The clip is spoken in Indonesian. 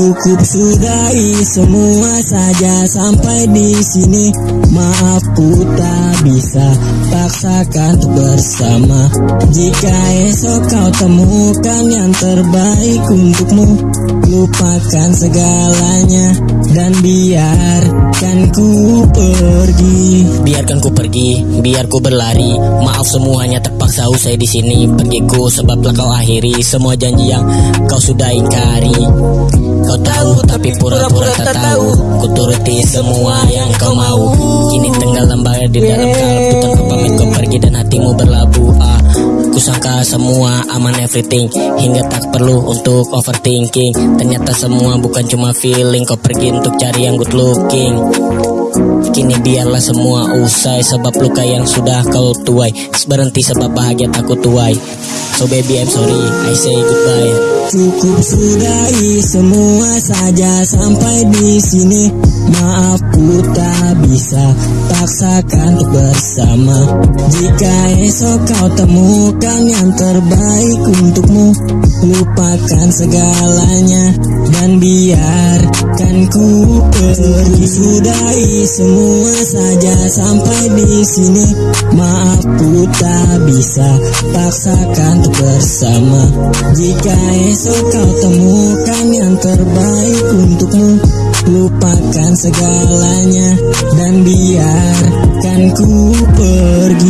Cukup sudahi semua saja sampai di sini. Maaf ku tak bisa paksakan bersama. Jika esok kau temukan yang terbaik untukmu, lupakan segalanya dan biarkan ku pergi. Biarkan ku pergi, biar ku berlari. Maaf semuanya terpaksa usai di sini. Pergiku sebablah kau akhiri semua janji yang kau sudah ingkari. Kau tahu tapi pura-pura tak tahu. Ku turuti semua yang kau mau. Kini tenggelam bagai di dalam kalbu tanpa pamit kau pergi dan hatimu berlabuh. Ah, ku sangka semua aman everything hingga tak perlu untuk overthinking. Ternyata semua bukan cuma feeling. Kau pergi untuk cari yang good looking. Kini biarlah semua usai Sebab luka yang sudah kau tuai Berhenti sebab bahagia takut tuai So baby I'm sorry I say goodbye Cukup sudahi semua saja sampai di sini. Maaf ku tak bisa paksakan untuk bersama. Jika esok kau temukan yang terbaik untukmu, lupakan segalanya dan biarkan ku pergi. Sudahi semua saja sampai di sini. Maaf ku tak bisa paksakan untuk bersama. Jika esok kau temukan yang terbaik untukmu Lupakan segalanya dan biarkan ku pergi